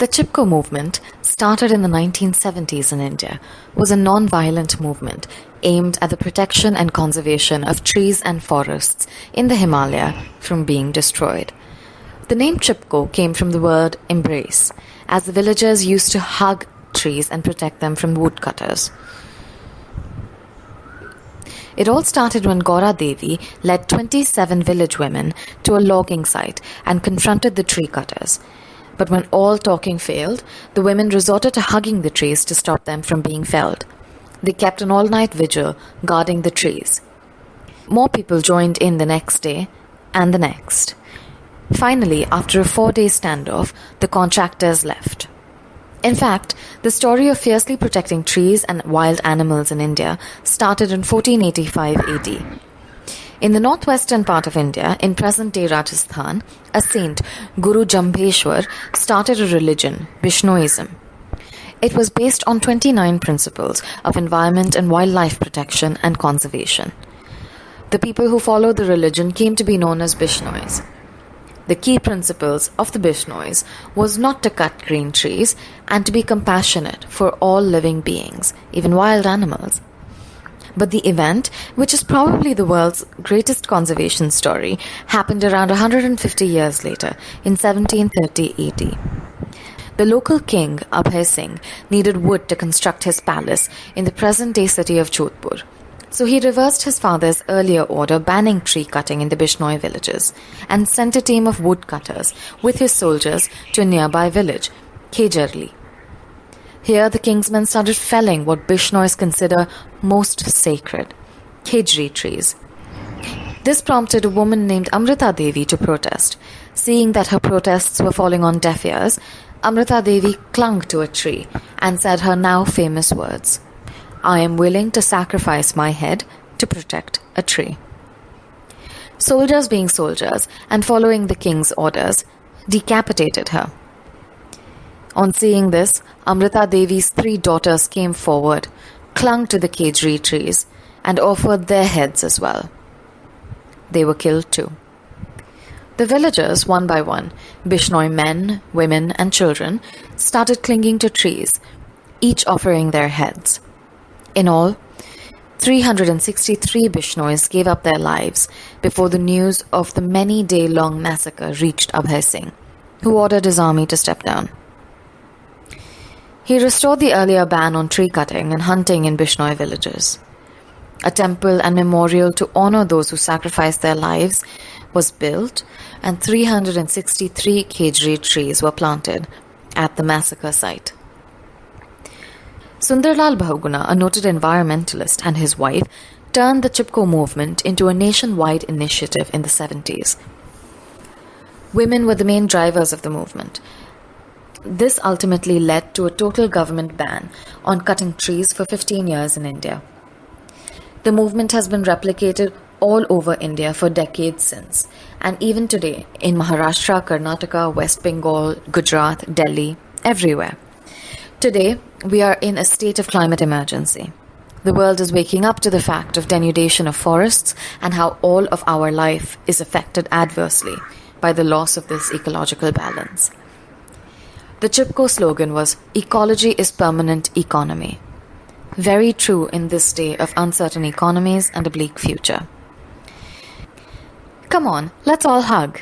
The Chipko movement, started in the 1970s in India, was a non-violent movement aimed at the protection and conservation of trees and forests in the Himalaya from being destroyed. The name Chipko came from the word embrace, as the villagers used to hug trees and protect them from woodcutters. It all started when Gaura Devi led 27 village women to a logging site and confronted the tree cutters. But when all talking failed, the women resorted to hugging the trees to stop them from being felled. They kept an all night vigil guarding the trees. More people joined in the next day and the next. Finally, after a four day standoff, the contractors left. In fact, the story of fiercely protecting trees and wild animals in India started in 1485 AD. In the northwestern part of India, in present day Rajasthan, a saint, Guru Jambheshwar, started a religion, Bishnoism. It was based on 29 principles of environment and wildlife protection and conservation. The people who followed the religion came to be known as Bishnois. The key principles of the Bishnois was not to cut green trees and to be compassionate for all living beings, even wild animals. But the event, which is probably the world's greatest conservation story, happened around 150 years later, in 1730 AD. The local king, Abhay Singh, needed wood to construct his palace in the present day city of Jodhpur. So he reversed his father's earlier order banning tree cutting in the Bishnoi villages and sent a team of woodcutters with his soldiers to a nearby village, Kejarli. Here, the king's men started felling what Bishnois consider most sacred Khejri trees. This prompted a woman named Amrita Devi to protest. Seeing that her protests were falling on deaf ears, Amrita Devi clung to a tree and said her now famous words I am willing to sacrifice my head to protect a tree. Soldiers, being soldiers and following the king's orders, decapitated her. On seeing this, Amrita Devi's three daughters came forward, clung to the Khejri trees, and offered their heads as well. They were killed too. The villagers, one by one, Bishnoi men, women, and children, started clinging to trees, each offering their heads. In all, 363 Bishnois gave up their lives before the news of the many day long massacre reached Abhay Singh, who ordered his army to step down. He restored the earlier ban on tree cutting and hunting in Bishnoi villages. A temple and memorial to honor those who sacrificed their lives was built, and 363 Khejri trees were planted at the massacre site. Sundarlal Bahuguna, a noted environmentalist, and his wife turned the Chipko movement into a nationwide initiative in the 70s. Women were the main drivers of the movement, this ultimately led to a total government ban on cutting trees for 15 years in India. The movement has been replicated all over India for decades since, and even today in Maharashtra, Karnataka, West Bengal, Gujarat, Delhi, everywhere. Today, we are in a state of climate emergency. The world is waking up to the fact of denudation of forests and how all of our life is affected adversely by the loss of this ecological balance. The Chipko slogan was Ecology is permanent economy. Very true in this day of uncertain economies and a bleak future. Come on, let's all hug.